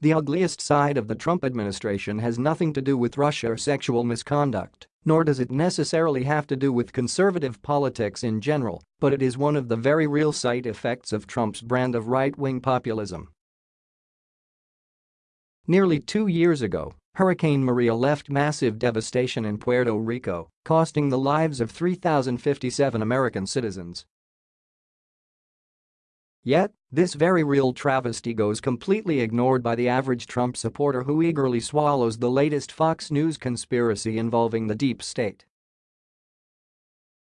The ugliest side of the Trump administration has nothing to do with Russia or sexual misconduct, nor does it necessarily have to do with conservative politics in general, but it is one of the very real side effects of Trump's brand of right-wing populism. Nearly two years ago, Hurricane Maria left massive devastation in Puerto Rico, costing the lives of 3,057 American citizens Yet, this very real travesty goes completely ignored by the average Trump supporter who eagerly swallows the latest Fox News conspiracy involving the deep state.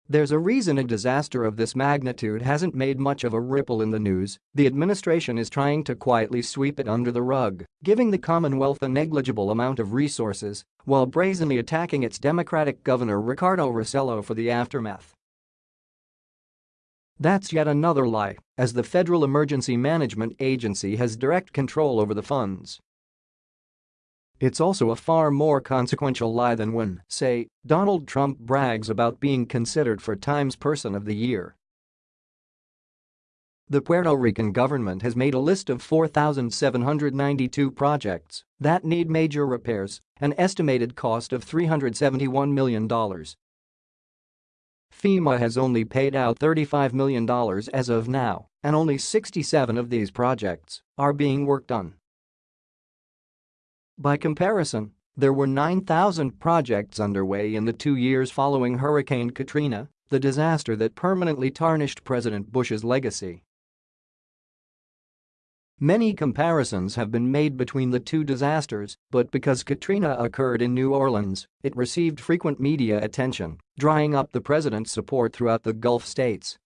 There's a reason a disaster of this magnitude hasn't made much of a ripple in the news, the administration is trying to quietly sweep it under the rug, giving the Commonwealth a negligible amount of resources while brazenly attacking its Democratic governor Ricardo Rossello for the aftermath. That's yet another lie, as the Federal Emergency Management Agency has direct control over the funds. It's also a far more consequential lie than when, say, Donald Trump brags about being considered for Times Person of the Year. The Puerto Rican government has made a list of 4,792 projects that need major repairs, an estimated cost of $371 million. FEMA has only paid out $35 million as of now, and only 67 of these projects are being worked on. By comparison, there were 9,000 projects underway in the two years following Hurricane Katrina, the disaster that permanently tarnished President Bush's legacy. Many comparisons have been made between the two disasters, but because Katrina occurred in New Orleans, it received frequent media attention, drying up the president's support throughout the Gulf states.